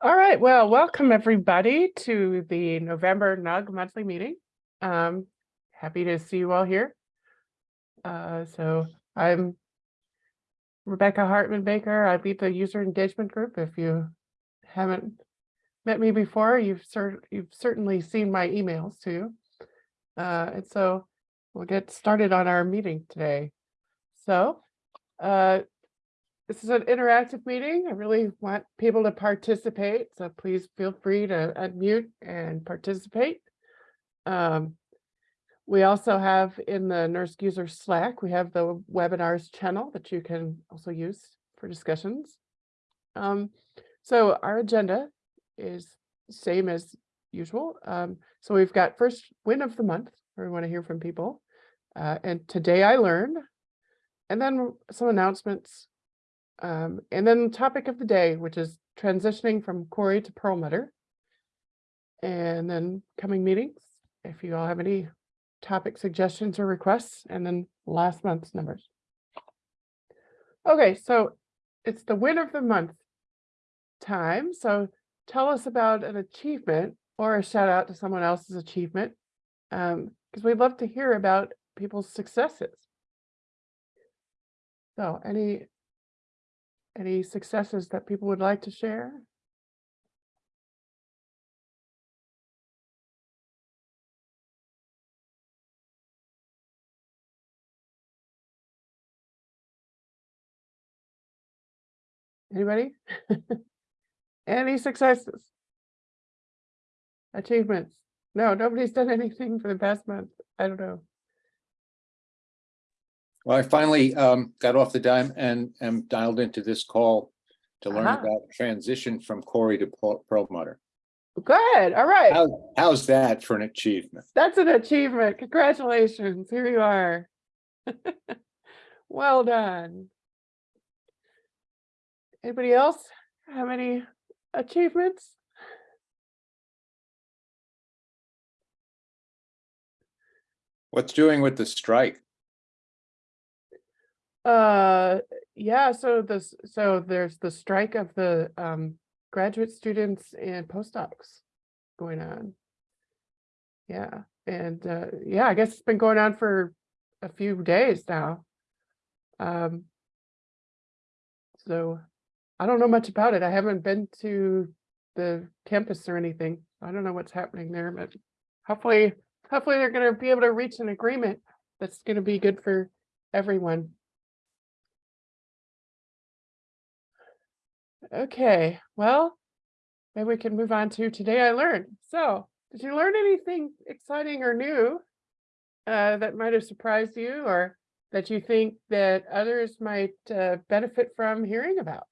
All right, well, welcome everybody to the November NUG monthly meeting. Um, happy to see you all here. Uh, so I'm Rebecca Hartman Baker. I lead the user engagement group. If you haven't met me before, you've cer you've certainly seen my emails too. Uh, and so we'll get started on our meeting today. So uh, this is an interactive meeting. I really want people to participate, so please feel free to unmute and participate. Um, we also have in the NERSC user Slack, we have the webinars channel that you can also use for discussions. Um, so our agenda is same as usual. Um, so we've got first win of the month, where we want to hear from people. Uh, and today I learned, and then some announcements um, and then the topic of the day, which is transitioning from Cori to Perlmutter. And then coming meetings, if you all have any topic suggestions or requests, and then last month's numbers. Okay, so it's the win of the month time. So tell us about an achievement or a shout out to someone else's achievement, because um, we'd love to hear about people's successes. So any any successes that people would like to share? Anybody? Any successes? Achievements? No, nobody's done anything for the past month. I don't know. Well, I finally um, got off the dime and am dialed into this call to learn Aha. about transition from Cori to Perlmutter. Good, all right. How, how's that for an achievement? That's an achievement. Congratulations. Here you are. Well done. Anybody else have any achievements? What's doing with the strike? Uh, yeah, so this, so there's the strike of the um graduate students and postdocs going on. Yeah, and uh, yeah, I guess it's been going on for a few days now. Um. So I don't know much about it. I haven't been to the campus or anything. I don't know what's happening there, but hopefully, hopefully they're gonna be able to reach an agreement that's gonna be good for everyone. Okay, well, maybe we can move on to today I learned. So, did you learn anything exciting or new uh, that might have surprised you or that you think that others might uh, benefit from hearing about?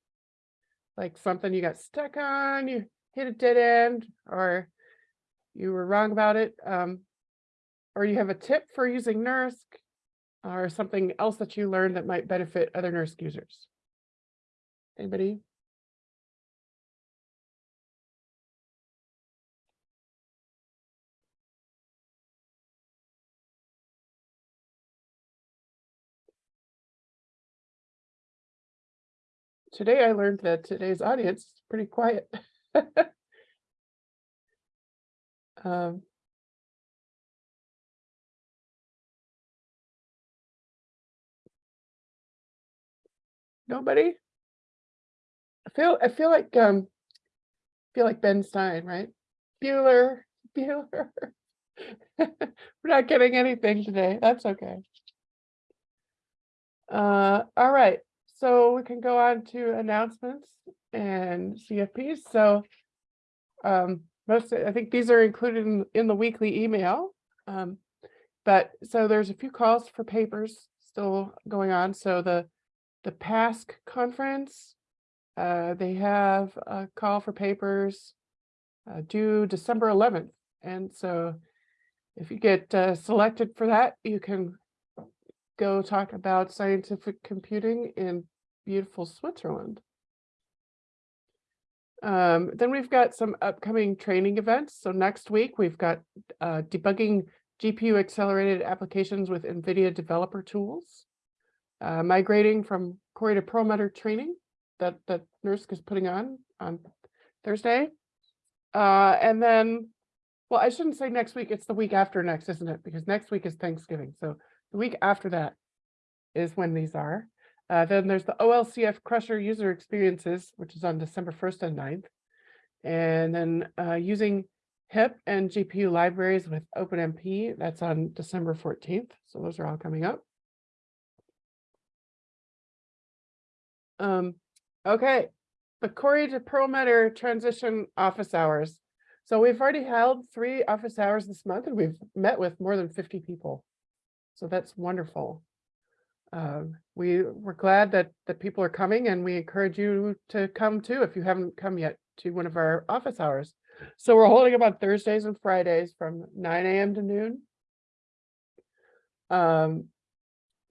Like something you got stuck on, you hit a dead end, or you were wrong about it, um, or you have a tip for using NERSC, or something else that you learned that might benefit other NERSC users. Anybody? Today I learned that today's audience is pretty quiet. Um, Nobody? I feel, I feel like, um, feel like Ben Stein, right? Bueller, Bueller. We're not getting anything today. That's okay. Uh, all right, so we can go on to announcements and CFPs. So um, most, I think these are included in, in the weekly email. Um, but so there's a few calls for papers still going on. So the the PASC conference, uh, they have a call for papers uh, due December 11th. And so if you get uh, selected for that, you can go talk about scientific computing in beautiful Switzerland. Um, then we've got some upcoming training events. So next week we've got uh, debugging GPU accelerated applications with NVIDIA developer tools, uh, migrating from Cori to Perlmutter training that, that NERSC is putting on on Thursday. Uh, and then, well, I shouldn't say next week, it's the week after next, isn't it? Because next week is Thanksgiving, so the week after that is when these are. Uh, then there's the OLCF Crusher User Experiences, which is on December first and 9th. And then uh, using HIP and GPU libraries with OpenMP, that's on December fourteenth. So those are all coming up. Um, okay, the Cori to Perlmutter transition office hours. So we've already held three office hours this month and we've met with more than fifty people. So that's wonderful. Um, we, we're glad that, that people are coming and we encourage you to come too if you haven't come yet to one of our office hours. So we're holding them on Thursdays and Fridays from nine AM to noon. Um,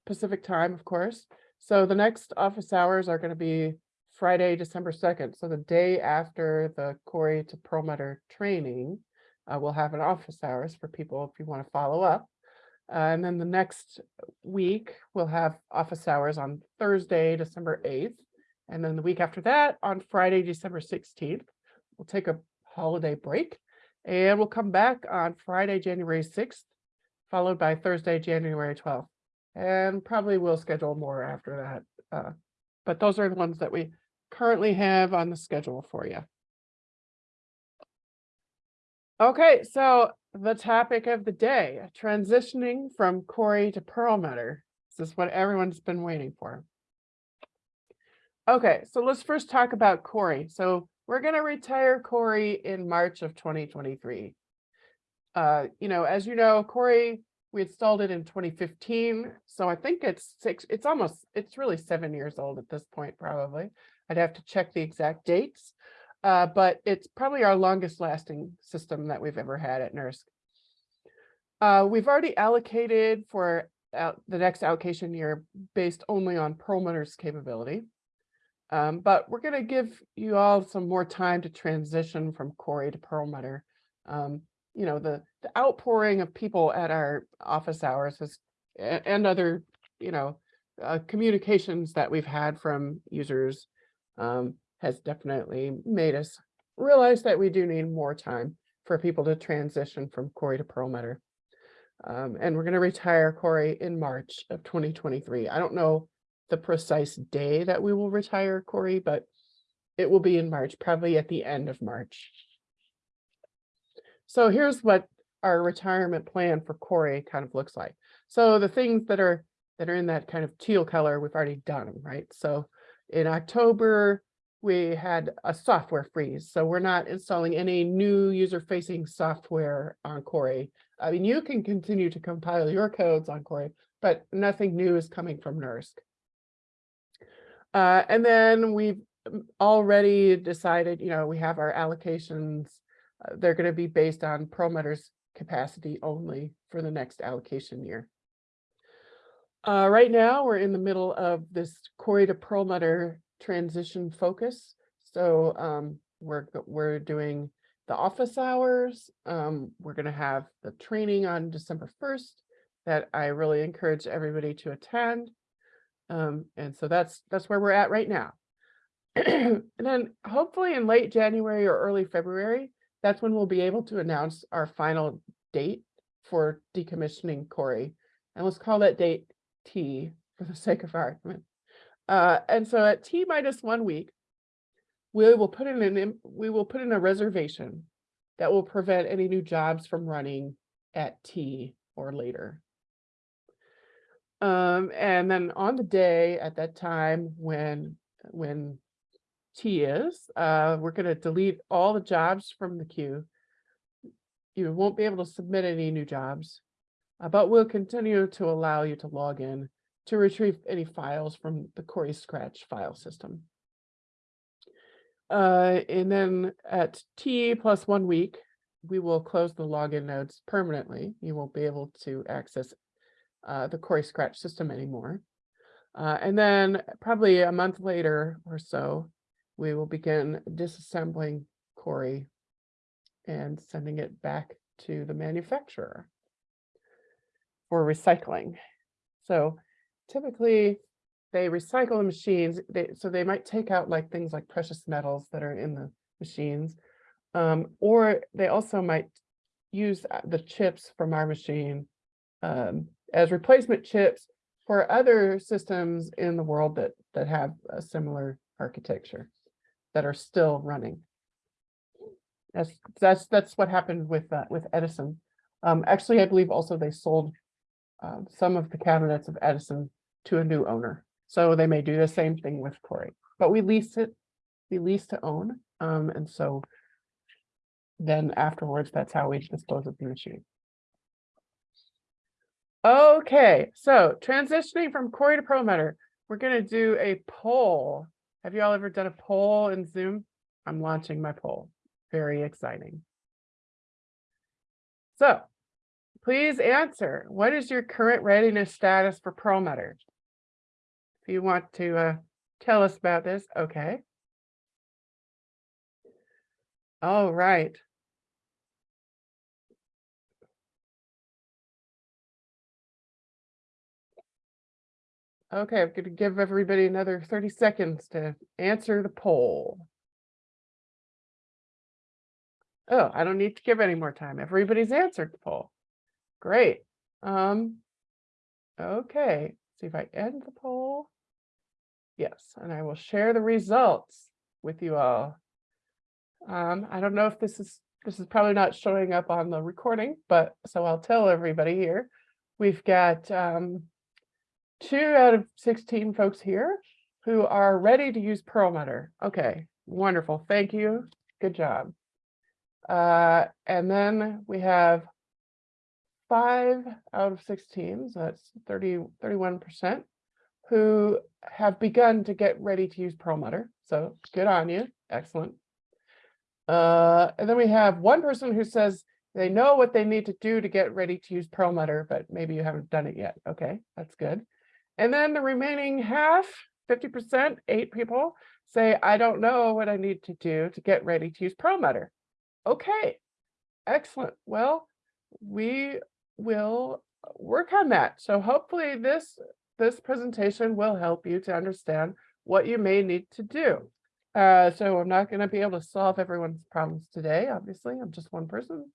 Pacific time, of course. So the next office hours are gonna be Friday, December second. So the day after the Cori to Perlmutter training. Uh, we'll have an office hours for people if you want to follow up. Uh, and then the next week, we'll have office hours on Thursday, December eighth. And then the week after that, on Friday, December sixteenth, we'll take a holiday break. And we'll come back on Friday, January sixth, followed by Thursday, January twelfth. And probably we'll schedule more after that. Uh, but those are the ones that we currently have on the schedule for you. Okay, so the topic of the day, transitioning from Cori to Perlmutter. This is what everyone's been waiting for. Okay, so let's first talk about Cori. So we're going to retire Cori in March of 2023. Uh, you know, as you know, Cori, we installed it in 2015. So I think it's six, it's almost, it's really seven years old at this point, probably. I'd have to check the exact dates. Uh, but it's probably our longest lasting system that we've ever had at NERSC. Uh, we've already allocated for out the next allocation year based only on Perlmutter's capability. Um, but we're going to give you all some more time to transition from Cori to Perlmutter. Um, you know, the, the outpouring of people at our office hours has, and other, you know, uh, communications that we've had from users um, has definitely made us realize that we do need more time for people to transition from Cori to Perlmutter. Um, and we're going to retire Cori in March of 2023. I don't know the precise day that we will retire Cori, but it will be in March, probably at the end of March. So here's what our retirement plan for Cori kind of looks like. So the things that are that are in that kind of teal color, we've already done, right? So in October, we had a software freeze. So we're not installing any new user-facing software on Cori. I mean, you can continue to compile your codes on Cori, but nothing new is coming from NERSC. Uh, and then we've already decided, you know, we have our allocations. Uh, they're going to be based on Perlmutter's capacity only for the next allocation year. Uh, right now, we're in the middle of this Cori to Perlmutter transition focus. So um, we're, we're doing the office hours. Um, we're going to have the training on December 1st that I really encourage everybody to attend. Um, and so that's that's where we're at right now. and then hopefully in late January or early February, that's when we'll be able to announce our final date for decommissioning Cori. And let's call that date T for the sake of argument. Uh, and so at T minus one week, we will put in an we will put in a reservation that will prevent any new jobs from running at T or later. Um, and then on the day at that time when when T is, uh, we're going to delete all the jobs from the queue. You won't be able to submit any new jobs, uh, but we'll continue to allow you to log in to retrieve any files from the Cori Scratch file system. Uh, and then at T plus one week, we will close the login nodes permanently. You won't be able to access uh, the Cori Scratch system anymore. Uh, and then probably a month later or so, we will begin disassembling Cori and sending it back to the manufacturer for recycling. So typically they recycle the machines, they, so they might take out like things like precious metals that are in the machines. Um, or they also might use uh, the chips from our machine um, as replacement chips for other systems in the world that, that have a similar architecture that are still running. That's, that's, that's what happened with, uh, with Edison. Um, actually, I believe also they sold um, some of the cabinets of Edison to a new owner. So they may do the same thing with Cori, but we lease it, we lease to own. Um, and so then afterwards, that's how we dispose of the machine. Okay, so transitioning from Cori to Perlmutter, we're gonna do a poll. Have you all ever done a poll in Zoom? I'm launching my poll. Very exciting. So please answer, what is your current readiness status for Perlmutter? If you want to uh, tell us about this, okay. All right. Okay, I'm gonna give everybody another thirty seconds to answer the poll. Oh, I don't need to give any more time. Everybody's answered the poll. Great. Um, okay, see if I end the poll. Yes, and I will share the results with you all. Um, I don't know if this is, this is probably not showing up on the recording, but so I'll tell everybody here. We've got um, two out of 16 folks here who are ready to use Perlmutter. Okay, wonderful. Thank you. Good job. Uh, and then we have five out of 16, so that's 30, 31%, who have begun to get ready to use Perlmutter. So good on you. Excellent. Uh, and then we have one person who says they know what they need to do to get ready to use Perlmutter, but maybe you haven't done it yet. Okay, that's good. And then the remaining half, 50%, eight people say, I don't know what I need to do to get ready to use Perlmutter. Okay, excellent. Well, we will work on that. So hopefully this, this presentation will help you to understand what you may need to do. Uh, so I'm not going to be able to solve everyone's problems today. Obviously, I'm just one person.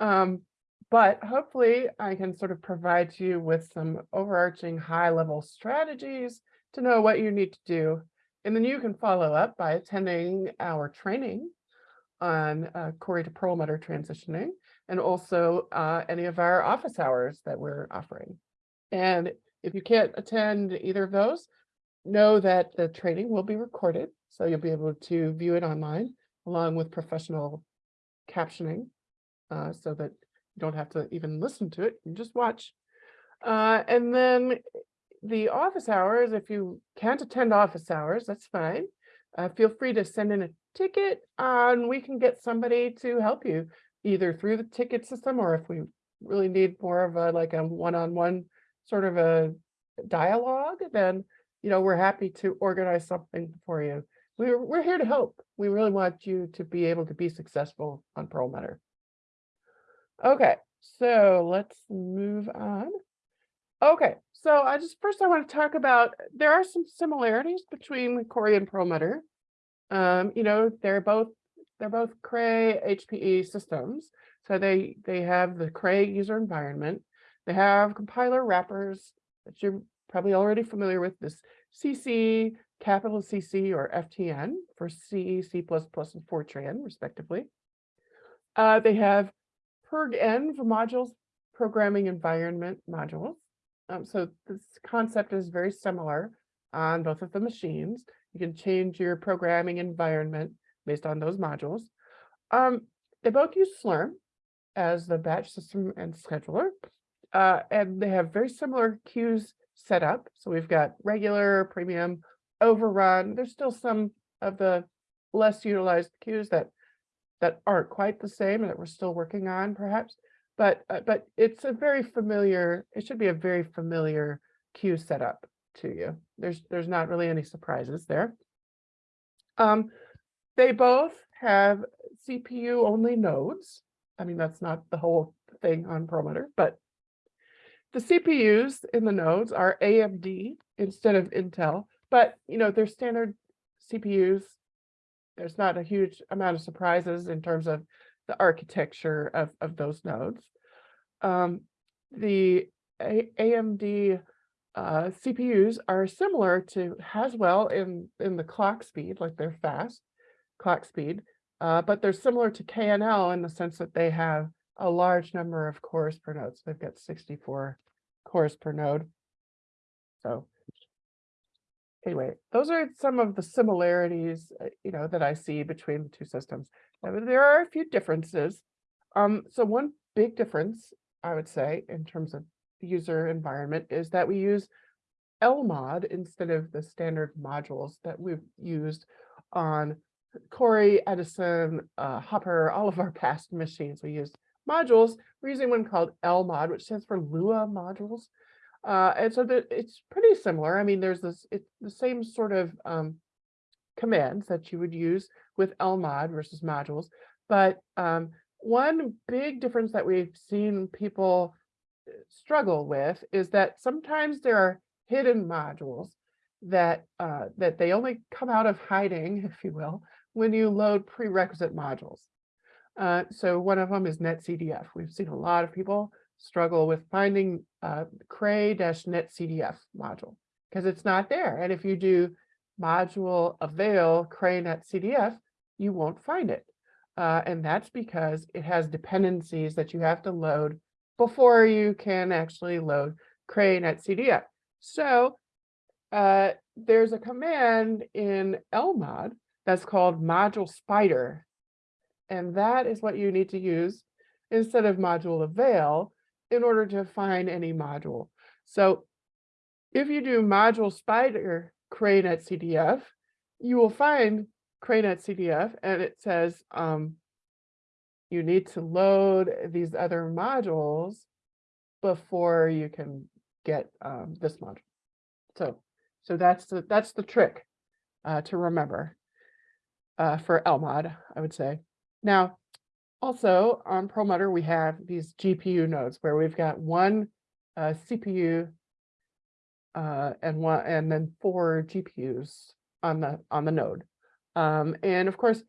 Um, but hopefully I can sort of provide you with some overarching high level strategies to know what you need to do. And then you can follow up by attending our training on uh, Cori to Perlmutter transitioning and also uh, any of our office hours that we're offering. And if you can't attend either of those, know that the training will be recorded. So you'll be able to view it online along with professional captioning uh, so that you don't have to even listen to it, you just watch. Uh, and then the office hours, if you can't attend office hours, that's fine. Uh, feel free to send in a ticket and we can get somebody to help you either through the ticket system or if we really need more of a like a one-on-one -on -one sort of a dialogue, then you know we're happy to organize something for you. We're we're here to help. We really want you to be able to be successful on Perlmutter. Okay, so let's move on. Okay, so I just first I want to talk about there are some similarities between Cori and Perlmutter. Um, you know, they're both they're both Cray HPE systems. So they they have the Cray user environment. They have compiler wrappers that you're probably already familiar with this CC, capital CC or FTN for C, C++, and Fortran respectively. Uh, they have PrgEnv for modules, programming environment modules. Um, so this concept is very similar on both of the machines. You can change your programming environment based on those modules. Um, they both use Slurm as the batch system and scheduler. Uh, and they have very similar queues set up. So we've got regular, premium, overrun. There's still some of the less utilized queues that that aren't quite the same and that we're still working on perhaps. But uh, but it's a very familiar, it should be a very familiar queue setup to you. There's there's not really any surprises there. Um, they both have CPU only nodes. I mean, that's not the whole thing on Perlmutter, but the CPUs in the nodes are AMD instead of Intel, but you know, they're standard CPUs there's not a huge amount of surprises in terms of the architecture of, of those nodes. Um, the A- AMD uh, CPUs are similar to Haswell in, in the clock speed, like they're fast clock speed, uh, but they're similar to KNL in the sense that they have a large number of cores per node. So they've got 64 cores per node. So anyway, those are some of the similarities, uh, you know, that I see between the two systems. There are a few differences. Um, so one big difference, I would say, in terms of user environment is that we use LMOD instead of the standard modules that we've used on Cori, Edison, uh, Hopper, all of our past machines. We used modules. We're using one called LMOD, which stands for Lua modules. Uh, and so that it's pretty similar. I mean, there's this, it's the same sort of um, commands that you would use with LMOD versus modules. But um, one big difference that we've seen people uh, struggle with is that sometimes there are hidden modules that uh, that they only come out of hiding, if you will, when you load prerequisite modules. Uh, so one of them is NetCDF. We've seen a lot of people struggle with finding uh, cray-netcdf module because it's not there. And if you do module avail cray-netcdf, you won't find it. Uh, and that's because it has dependencies that you have to load before you can actually load cray-netcdf. So uh, there's a command in LMOD that's called module spider. And that is what you need to use instead of module avail in order to find any module. So if you do module spider cray-netcdf, you will find cray-netcdf and it says um, you need to load these other modules before you can get um, this module. So, so that's the that's the trick uh, to remember uh, for LMOD, I would say. Now, also on Perlmutter, we have these GPU nodes where we've got one uh, CPU uh, and one and then four GPUs on the on the node. Um, and of course,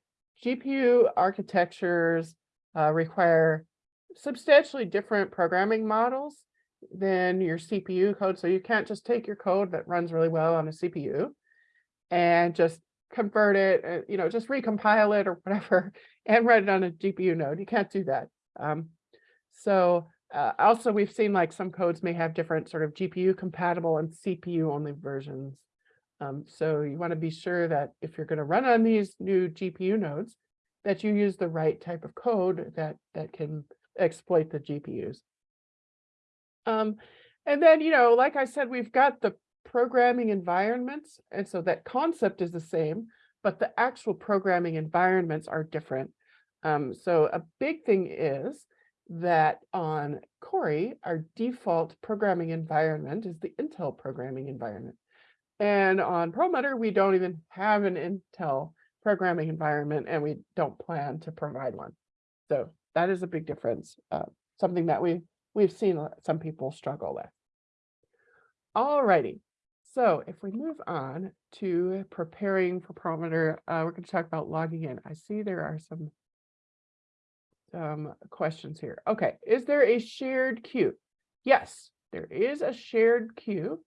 GPU architectures uh, require substantially different programming models than your CPU code. So you can't just take your code that runs really well on a CPU and just convert it, uh, you know, just recompile it or whatever and write it on a GPU node. You can't do that. Um, so uh, also we've seen like some codes may have different sort of GPU compatible and CPU only versions. Um, so you want to be sure that if you're going to run on these new GPU nodes, that you use the right type of code that that can exploit the GPUs. Um, and then, you know, like I said, we've got the programming environments. And so that concept is the same, but the actual programming environments are different. Um, so a big thing is that on Cori, our default programming environment is the Intel programming environment. And on Perlmutter, we don't even have an Intel programming environment and we don't plan to provide one. So that is a big difference, uh, something that we, we've seen some people struggle with. All righty, so if we move on to preparing for Perlmutter, uh, we're going to talk about logging in. I see there are some some questions here. Okay, is there a shared queue? Yes, there is a shared queue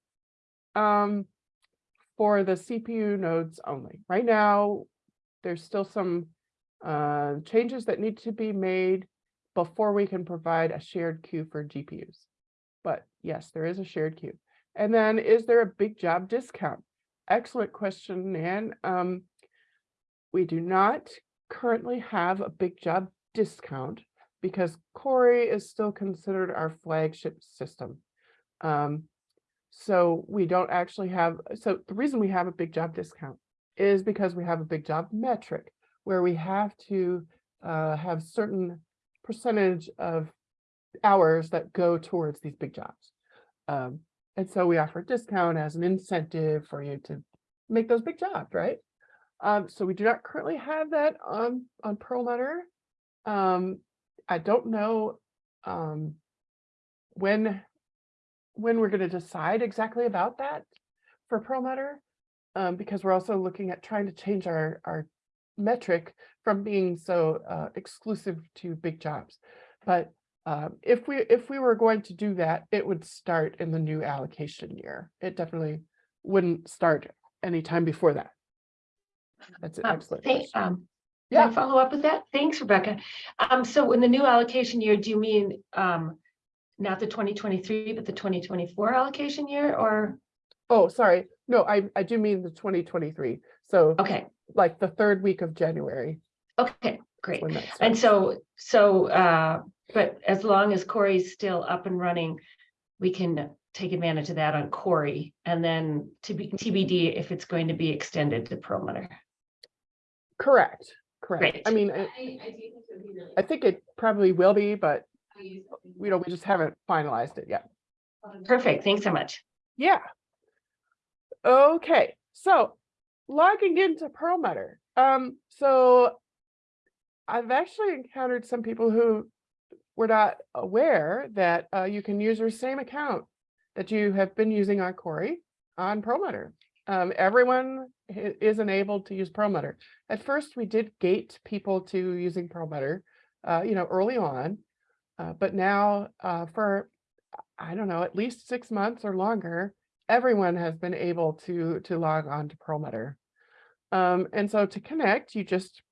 um, for the CPU nodes only. Right now, there's still some uh, changes that need to be made before we can provide a shared queue for GPUs. But yes, there is a shared queue. And then is there a big job discount? Excellent question, Nan. Um, we do not currently have a big job discount because Cori is still considered our flagship system. Um, so we don't actually have, so the reason we have a big job discount is because we have a big job metric where we have to uh, have certain percentage of hours that go towards these big jobs. Um, and so we offer a discount as an incentive for you to make those big jobs, right? Um, so we do not currently have that on, on Perlmutter. Um, I don't know um, when, when we're going to decide exactly about that for Perlmutter, um, because we're also looking at trying to change our, our metric from being so uh, exclusive to big jobs. But um, if we, if we were going to do that, it would start in the new allocation year. It definitely wouldn't start anytime before that. That's an Um, excellent thank- um, Can I Yeah. follow up with that? Thanks, Rebecca. Um, so in the new allocation year, do you mean, um, not the twenty twenty-three, but the twenty twenty-four allocation year or, Oh, sorry. No, I, I do mean the twenty twenty-three. So okay, like the third week of January. okay, great. And so, so, uh, but as long as Cori's still up and running, we can take advantage of that on Cori and then to be TBD if it's going to be extended to Perlmutter. Correct, correct. I mean, I, I think it probably will be, but we don't, we just haven't finalized it yet. Perfect. Thanks so much. Yeah. Okay, so logging into Perlmutter. Um, so I've actually encountered some people who were not aware that uh, you can use your same account that you have been using on Cori on Perlmutter. Um, everyone is enabled to use Perlmutter. At first, we did gate people to using Perlmutter, uh, you know, early on. Uh, but now, uh, for, I don't know, at least six months or longer, everyone has been able to, to log on to Perlmutter. Um, and so to connect, you just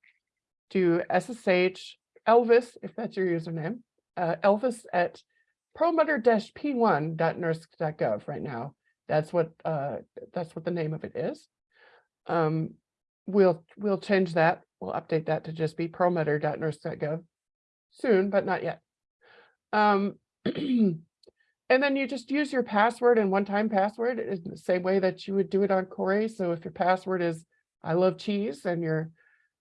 do SSH Elvis, if that's your username, uh, Elvis at perlmutter-p1.nersc.gov right now. That's what, uh, that's what the name of it is. Um, we'll, we'll change that. We'll update that to just be perlmutter.nersc.gov soon, but not yet. Um, and then you just use your password and one-time password in the same way that you would do it on Cori. So if your password is I love cheese and your,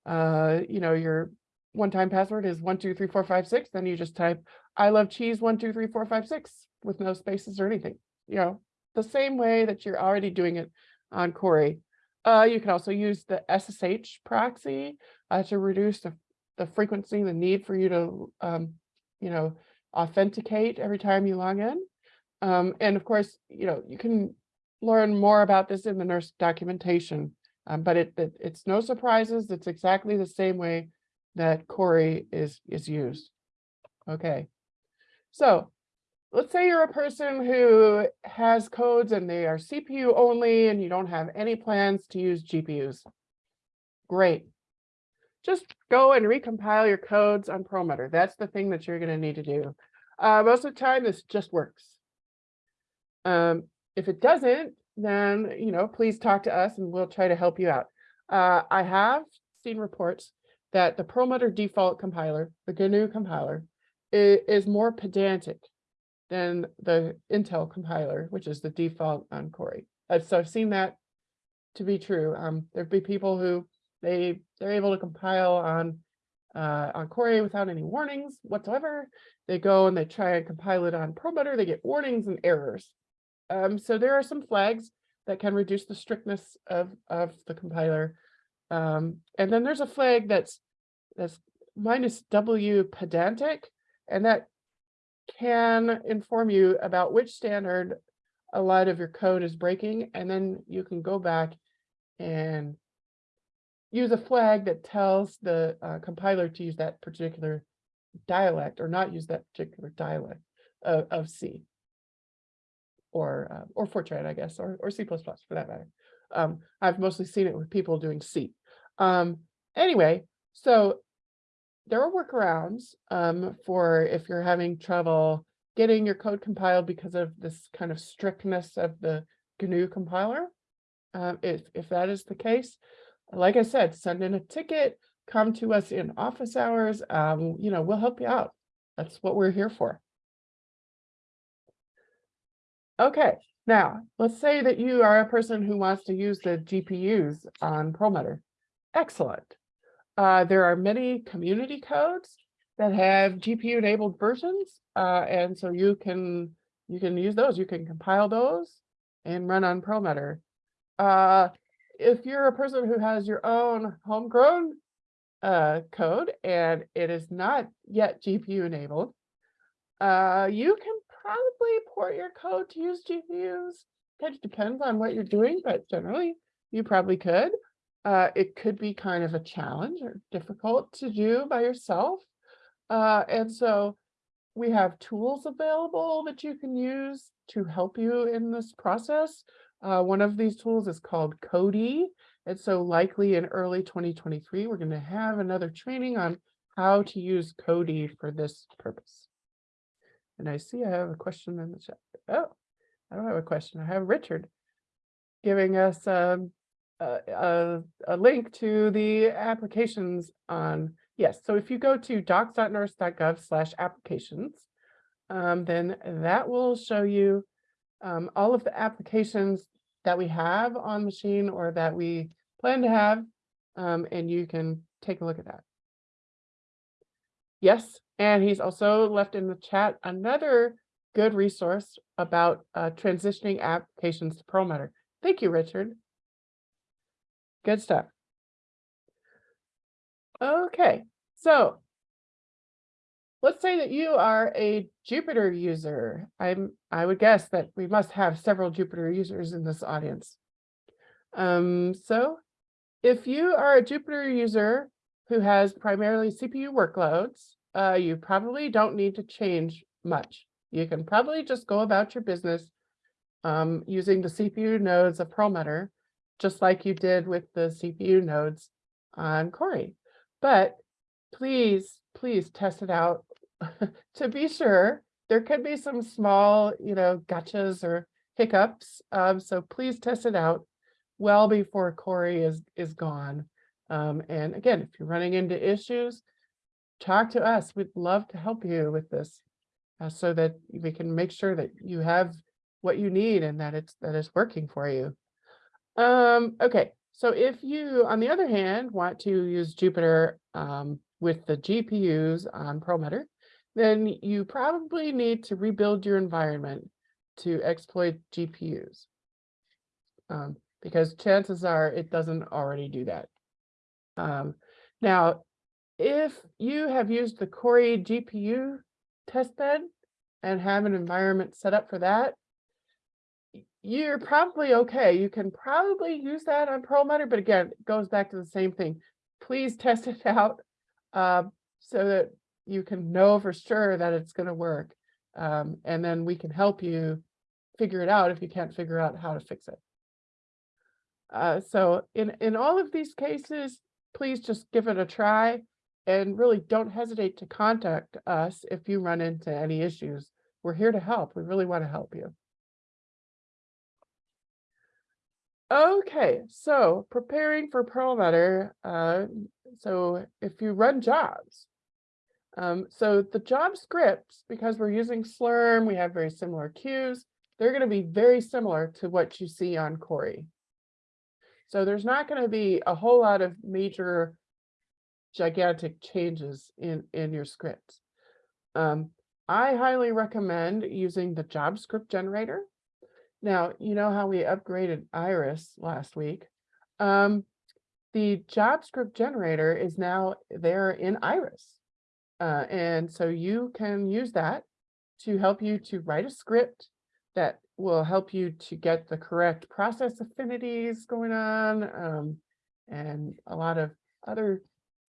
uh, you know, your one-time password is one, two, three, four, five, six, then you just type I love cheese, one, two, three, four, five, six with no spaces or anything, you know, the same way that you're already doing it on Cori. Uh, you can also use the SSH proxy uh, to reduce the, the frequency, the need for you to, um, you know, authenticate every time you log in. Um, and of course, you know, you can learn more about this in the NERSC documentation, um, but it, it, it's no surprises. It's exactly the same way that Cori is, is used. Okay. So let's say you're a person who has codes and they are CPU only and you don't have any plans to use GPUs. Great. Just go and recompile your codes on Perlmutter. That's the thing that you're going to need to do. Uh, most of the time, this just works. Um, if it doesn't, then, you know, please talk to us and we'll try to help you out. Uh, I have seen reports that the Perlmutter default compiler, the GNU compiler, is more pedantic than the Intel compiler, which is the default on. Uh, so I've seen that to be true. Um, there'd be people who they they're able to compile on uh, on Cori without any warnings whatsoever. They go and they try and compile it on Perlmutter, they get warnings and errors. Um, so there are some flags that can reduce the strictness of of the compiler. Um, and then there's a flag that's that's minus W pedantic, and that can inform you about which standard a lot of your code is breaking, and then you can go back and use a flag that tells the uh, compiler to use that particular dialect or not use that particular dialect of, of C or uh, or Fortran, I guess, or or C++ for that matter. Um, I've mostly seen it with people doing C. Um, anyway, so there are workarounds um, for if you're having trouble getting your code compiled because of this kind of strictness of the GNU compiler. Um, if, if that is the case, like I said, send in a ticket, come to us in office hours, um, you know, we'll help you out. That's what we're here for. Okay, now, let's say that you are a person who wants to use the GPUs on Perlmutter. Excellent. Uh, there are many community codes that have GPU enabled versions. Uh, and so you can, you can use those, you can compile those and run on Perlmutter. Uh, if you're a person who has your own homegrown uh, code and it is not yet GPU enabled, uh, you can probably port your code to use GPUs. Of depends on what you're doing, but generally you probably could. Uh, it could be kind of a challenge or difficult to do by yourself. Uh, and so we have tools available that you can use to help you in this process. Uh, one of these tools is called Codee. And so likely in early 2023, we're going to have another training on how to use Codee for this purpose. And I see I have a question in the chat. Oh, I don't have a question. I have Richard giving us um, a, a, a link to the applications on, yes, so if you go to docs.nersc.gov slash applications, um, then that will show you um, all of the applications that we have on machine or that we plan to have, um, and you can take a look at that. Yes, and he's also left in the chat another good resource about uh, transitioning applications to Perlmutter. Thank you, Richard. Good stuff. Okay, so let's say that you are a Jupyter user. I'm I would guess that we must have several Jupyter users in this audience. Um, so if you are a Jupyter user who has primarily CPU workloads, uh, you probably don't need to change much. You can probably just go about your business um, using the CPU nodes of Perlmutter, just like you did with the CPU nodes on Cori. But please, please test it out to be sure. There could be some small, you know, gotchas or hiccups. Um, so please test it out well before Cori is, is gone. Um, and again, if you're running into issues, talk to us. We'd love to help you with this uh, so that we can make sure that you have what you need and that it's that it's working for you. Um, okay, so if you, on the other hand, want to use Jupyter um, with the GPUs on Perlmutter, then you probably need to rebuild your environment to exploit GPUs. Um, because chances are it doesn't already do that. Um, now, if you have used the Cori GPU testbed and have an environment set up for that, you're probably okay. You can probably use that on Perlmutter, but again, it goes back to the same thing. Please test it out uh, so that you can know for sure that it's going to work. Um, and then we can help you figure it out if you can't figure out how to fix it. Uh, so in, in all of these cases, please just give it a try and really don't hesitate to contact us if you run into any issues. We're here to help. We really want to help you. Okay, so preparing for Perlmutter. Uh, so if you run jobs, um, so the job scripts, because we're using Slurm, we have very similar queues. They're going to be very similar to what you see on Cori. So there's not going to be a whole lot of major gigantic changes in, in your scripts. Um, I highly recommend using the job script generator. Now, you know how we upgraded Iris last week. Um, the job script generator is now there in Iris. Uh, and so you can use that to help you to write a script that will help you to get the correct process affinities going on um, and a lot of other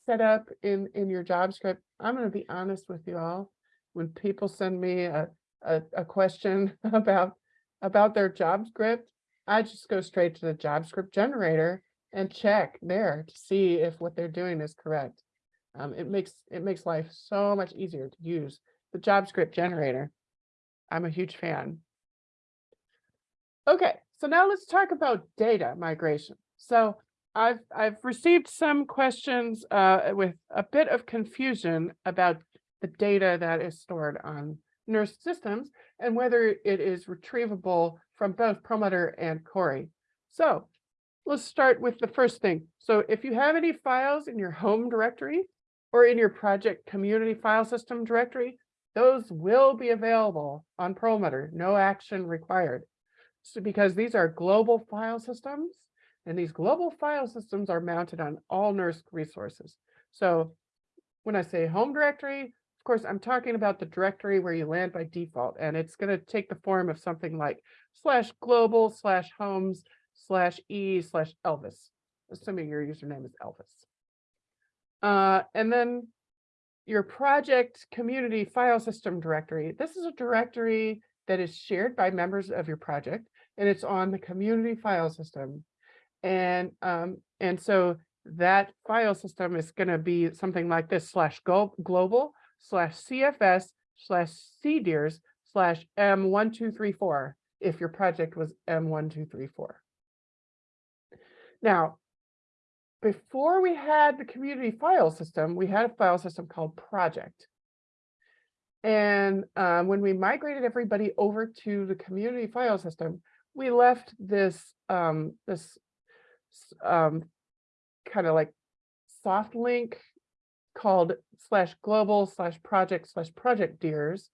setup in, in your job script. I'm going to be honest with you all. When people send me a, a, a question about, about their job script, I just go straight to the job script generator and check there to see if what they're doing is correct. Um, it makes it makes life so much easier to use the job script generator. I'm a huge fan. Okay, so now let's talk about data migration. So I've I've received some questions uh, with a bit of confusion about the data that is stored on NERSC systems and whether it is retrievable from both Perlmutter and Cori. So let's start with the first thing. So if you have any files in your home directory or in your project community file system directory, those will be available on Perlmutter, no action required. So because these are global file systems, and these global file systems are mounted on all NERSC resources. So when I say home directory, of course, I'm talking about the directory where you land by default, and it's going to take the form of something like slash global slash homes slash e slash Elvis. assuming your username is Elvis. Uh, and then your project community file system directory. This is a directory that is shared by members of your project and it's on the community file system. And, um, and so that file system is going to be something like this slash global slash CFS slash cdirs slash M1234 if your project was M1234. Now, before we had the community file system, we had a file system called project. And um, when we migrated everybody over to the community file system, we left this um, this um, kind of like soft link called slash global slash project slash projectdirs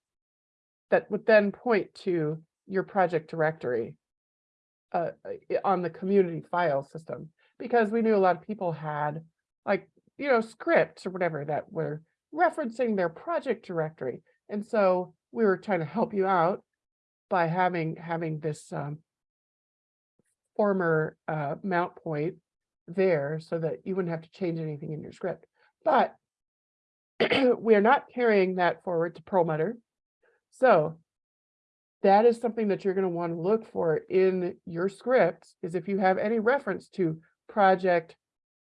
that would then point to your project directory uh, on the community file system because we knew a lot of people had like, you know, scripts or whatever that were referencing their project directory. And so we were trying to help you out by having having this um, former uh, mount point there so that you wouldn't have to change anything in your script. But we are not carrying that forward to Perlmutter. So that is something that you're going to want to look for in your scripts is if you have any reference to project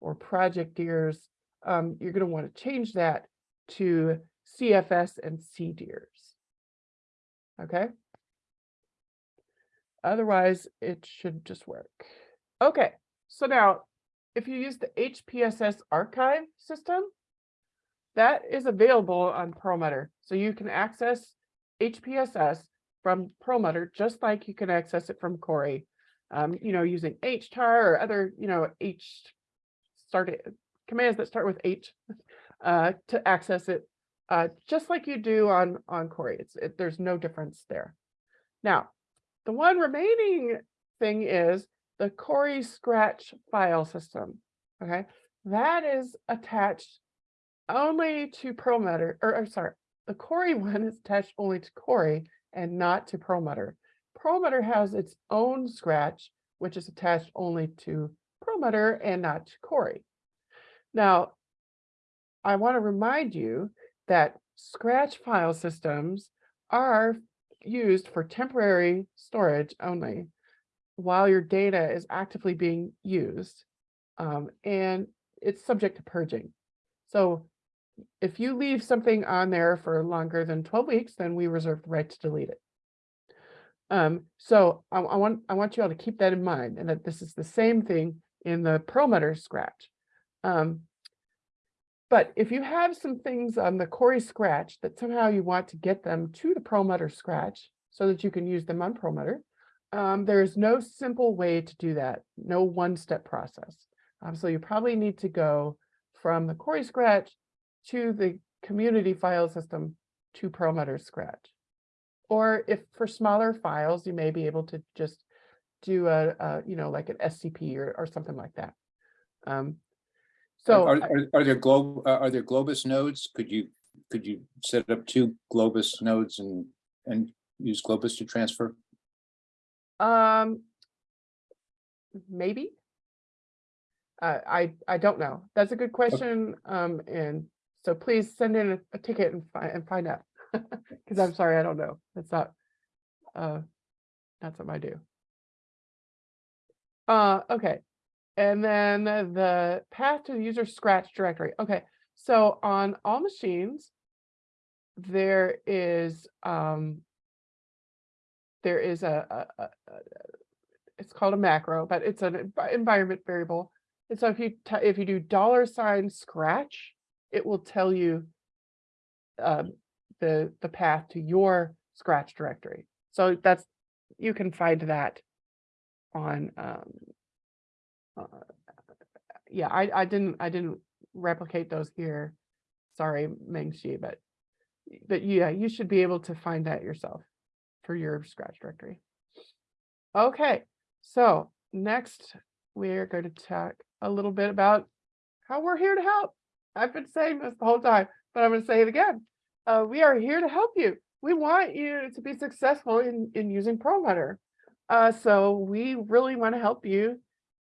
or projectdirs, um, you're going to want to change that to CFS and cdirs. Okay. Otherwise, it should just work. Okay, so now if you use the HPSS archive system, that is available on Perlmutter. So you can access HPSS from Perlmutter, just like you can access it from Cori. Um, you know, using HTAR or other, you know, H started commands that start with H uh, to access it, uh, just like you do on on Cori. It's it, there's no difference there. Now, the one remaining thing is the Cori Scratch file system. Okay, that is attached only to Perlmutter, or I'm sorry, the Cori one is attached only to Cori and not to Perlmutter. Perlmutter has its own Scratch, which is attached only to Perlmutter and not to Cori. Now, I want to remind you that Scratch file systems are used for temporary storage only while your data is actively being used. Um, and it's subject to purging. So if you leave something on there for longer than 12 weeks, then we reserve the right to delete it. Um, so I, I want I want you all to keep that in mind and that this is the same thing in the Perlmutter Scratch. Um, but if you have some things on the Cori Scratch that somehow you want to get them to the Perlmutter Scratch so that you can use them on Perlmutter, um, there is no simple way to do that, no one-step process. Um, so you probably need to go from the Cori Scratch to the community file system to Perlmutter Scratch. Or if for smaller files, you may be able to just do a, a you know, like an SCP or, or something like that. Um, so Are, are, are there globe, are there Globus nodes? Could you, could you set up two Globus nodes and, and use Globus to transfer? Um, maybe. Uh, I, I don't know. That's a good question. Um, and so please send in a, a ticket and find, and find out. Cause I'm sorry, I don't know. That's not, uh, not something I do. Uh, okay. And then the path to the user scratch directory. Okay, so on all machines, there is, um, there is a, a, a, a- it's called a macro, but it's an environment variable. And so if you, if you do dollar sign scratch, it will tell you um, the, the path to your scratch directory. So that's, you can find that on, um, uh, yeah, I, I didn't, I didn't replicate those here. Sorry, Mengxi, but, but yeah, you should be able to find that yourself for your scratch directory. Okay, so next we're going to talk a little bit about how we're here to help. I've been saying this the whole time, but I'm going to say it again. Uh, we are here to help you. We want you to be successful in, in using Perlmutter. Uh, so we really want to help you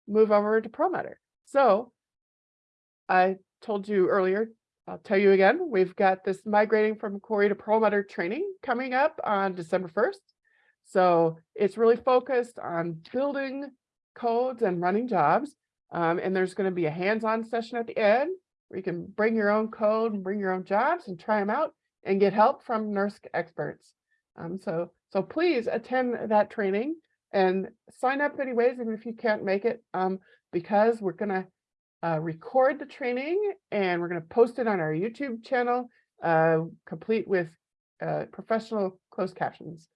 move over to Perlmutter. So I told you earlier, I'll tell you again, we've got this migrating from Cori to Perlmutter training coming up on December first. So it's really focused on building codes and running jobs. Um, and there's going to be a hands-on session at the end where you can bring your own code and bring your own jobs and try them out and get help from NERSC experts. Um, so, so please attend that training and sign up anyways, even if you can't make it, um, because we're gonna uh, record the training and we're gonna post it on our YouTube channel, uh, complete with uh, professional closed captions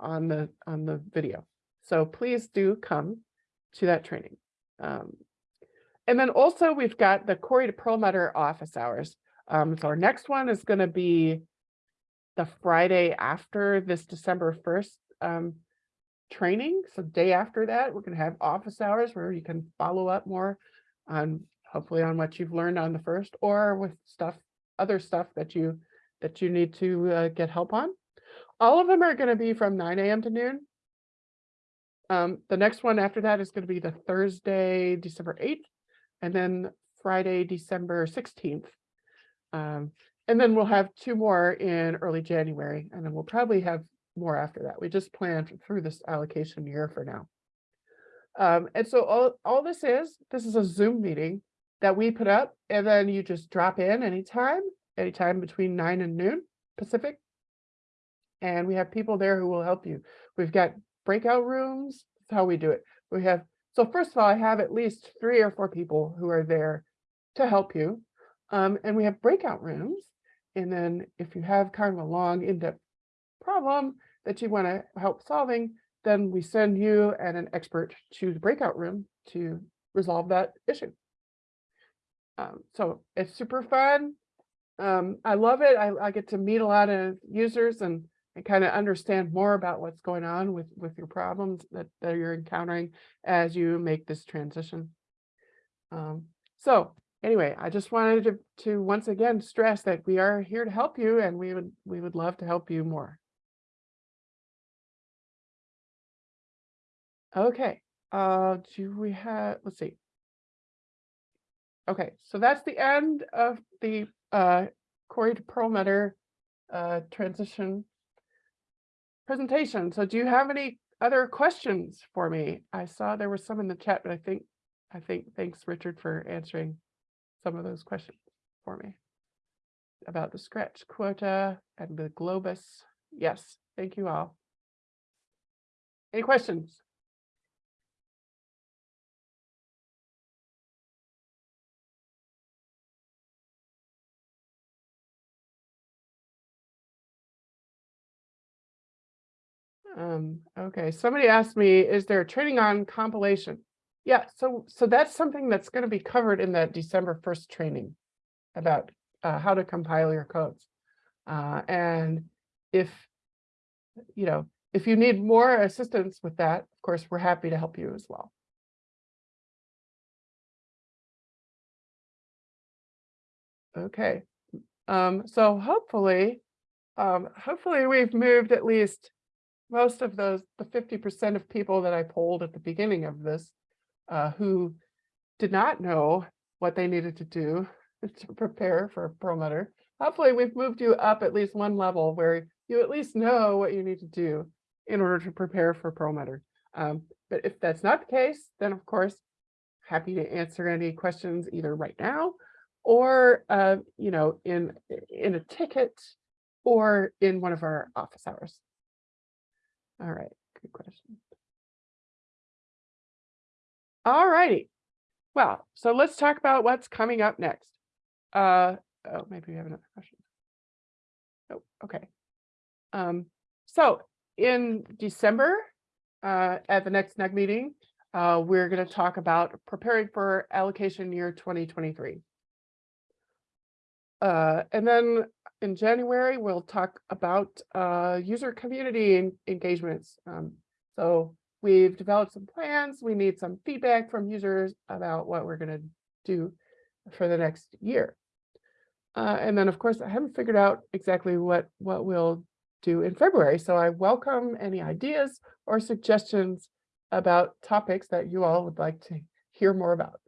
on the on the video. So please do come to that training. Um, and then also we've got the Cori to Perlmutter office hours. Um, so our next one is going to be the Friday after this December 1st um, training. So day after that, we're going to have office hours where you can follow up more on hopefully on what you've learned on the first or with stuff, other stuff that you that you need to uh, get help on. All of them are going to be from 9 a.m. to noon. Um, the next one after that is going to be the Thursday, December 8th, and then Friday, December 16th. Um, and then we'll have two more in early January, and then we'll probably have more after that. We just planned through this allocation year for now. Um, and so all, all this is, this is a Zoom meeting that we put up, and then you just drop in anytime, anytime between nine and noon Pacific. And we have people there who will help you. We've got breakout rooms, that's how we do it. We have, so first of all, I have at least three or four people who are there to help you. Um, and we have breakout rooms. And then if you have kind of a long in-depth problem that you want to help solving, then we send you and an expert to the breakout room to resolve that issue. Um, so it's super fun. Um, I love it. I, I get to meet a lot of users and, and kind of understand more about what's going on with, with your problems that, that you're encountering as you make this transition. Um, so anyway, I just wanted to, to once again stress that we are here to help you and we would we would love to help you more. Okay, uh, do we have, let's see. Okay, so that's the end of the uh, Cori to Perlmutter uh, transition presentation. So do you have any other questions for me? I saw there were some in the chat, but I think, I think, thanks Richard for answering some of those questions for me about the scratch quota and the globus. Yes, thank you all. Any questions? Um, okay, somebody asked me, is there training on compilation? Yeah, so so that's something that's going to be covered in that December 1st training about uh, how to compile your codes. Uh, and if, you know, if you need more assistance with that, of course, we're happy to help you as well. Okay, um, so hopefully, um, hopefully we've moved at least most of those, the 50% of people that I polled at the beginning of this, uh, who did not know what they needed to do to prepare for Perlmutter. Hopefully we've moved you up at least one level where you at least know what you need to do in order to prepare for Perlmutter. Um, but if that's not the case, then of course, happy to answer any questions either right now or, uh, you know, in, in a ticket or in one of our office hours. All right, good question. All righty. Well, so let's talk about what's coming up next. Uh, oh, maybe we have another question. Oh, okay. Um, so in December, uh, at the next NUG meeting, uh, we're going to talk about preparing for allocation year 2023. Uh, and then in January, we'll talk about uh, user community engagements. Um, so we've developed some plans. We need some feedback from users about what we're going to do for the next year. Uh, and then, of course, I haven't figured out exactly what what we'll do in February. So I welcome any ideas or suggestions about topics that you all would like to hear more about.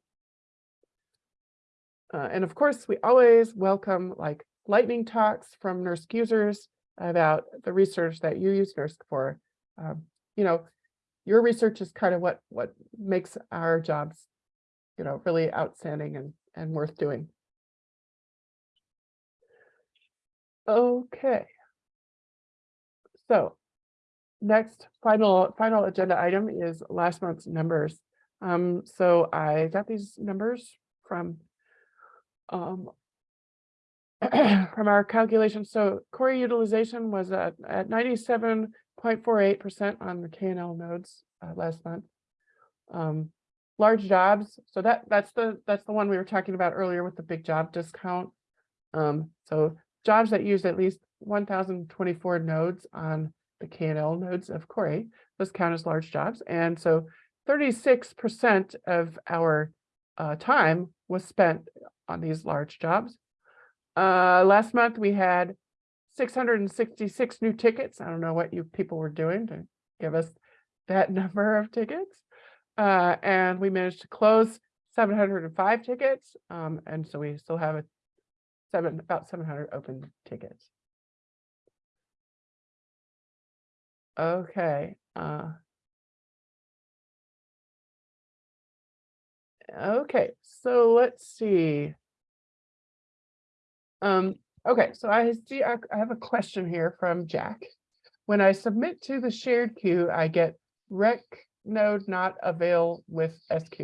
Uh, and of course, we always welcome like lightning talks from NERSC users about the research that you use NERSC for. Um, you know, your research is kind of what what makes our jobs, you know, really outstanding and and worth doing. Okay. So next final final agenda item is last month's numbers. Um, so I got these numbers from um from our calculations. So core utilization was at at ninety-seven point four eight percent on the KNL nodes uh, last month. Um, large jobs, so that that's the that's the one we were talking about earlier with the big job discount. Um, so jobs that use at least one thousand twenty-four nodes on the KNL nodes of Cori, those count as large jobs. And so thirty-six percent of our uh, time was spent on these large jobs. Uh, last month we had six hundred and sixty-six new tickets. I don't know what you people were doing to give us that number of tickets. Uh, and we managed to close seven hundred and five tickets. Um, and so we still have a seven, about seven hundred open tickets. Okay, uh. Okay, so let's see. Um, okay, so I see, I have a question here from Jack. When I submit to the shared queue, I get rec node not avail with SQ.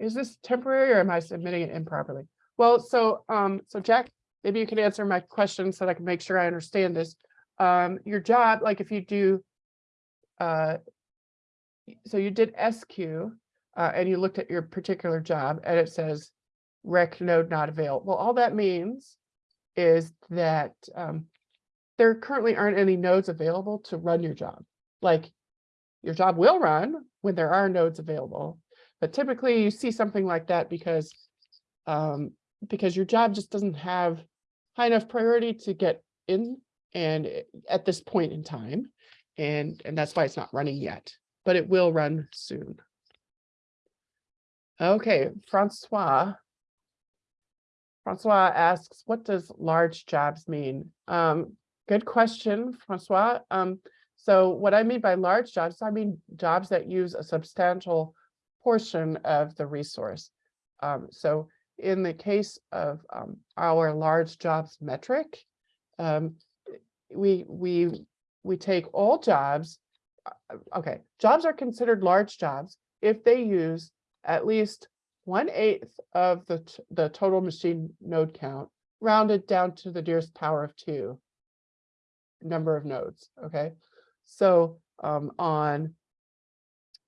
Is this temporary or am I submitting it improperly? Well, so, um, so Jack, maybe you can answer my question so that I can make sure I understand this. Um, your job, like if you do, uh, so you did SQ, uh, and you looked at your particular job and it says ReqNodeNotAvail. Well, all that means is that, um, there currently aren't any nodes available to run your job. Like your job will run when there are nodes available, but typically you see something like that because um, because your job just doesn't have high enough priority to get in and eh, at this point in time. And, and that's why it's not running yet, but it will run soon. Okay, Francois. Francois asks, what does large jobs mean? Um, good question, Francois. Um, so what I mean by large jobs, I mean jobs that use a substantial portion of the resource. Um, so in the case of um, our large jobs metric, um, we we we take all jobs. uh, Okay, jobs are considered large jobs if they use at least one eighth of the the total machine node count, rounded down to the nearest power of two number of nodes. Okay, so um, on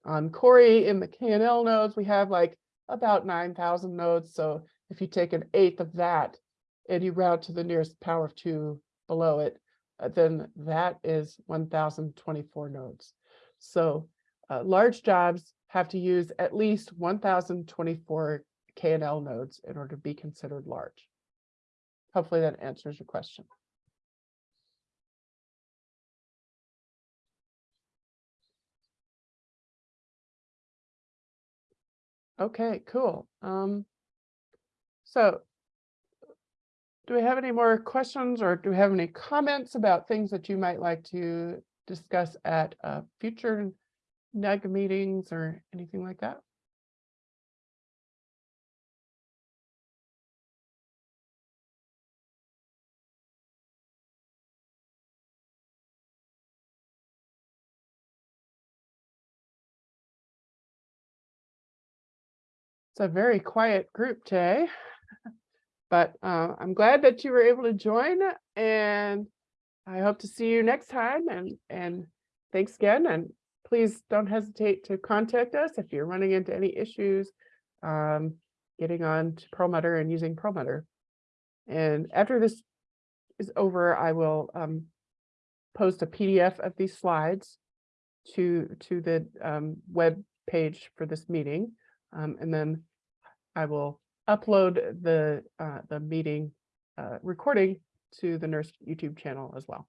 on Cori in the KNL nodes, we have like about 9,000 nodes. So if you take an eighth of that and you round to the nearest power of two below it, uh, then that is 1,024 nodes. So uh, large jobs have to use at least 1,024 KNL nodes in order to be considered large. Hopefully that answers your question. Okay, cool. Um, so do we have any more questions or do we have any comments about things that you might like to discuss at uh, future NUG meetings or anything like that? It's a very quiet group today. But uh, I'm glad that you were able to join and I hope to see you next time and, and thanks again. And please don't hesitate to contact us if you're running into any issues um, getting on to Perlmutter and using Perlmutter. And after this is over, I will um, post a PDF of these slides to, to the um, web page for this meeting. Um, and then I will upload the, uh, the meeting, uh, recording to the NERSC YouTube channel as well.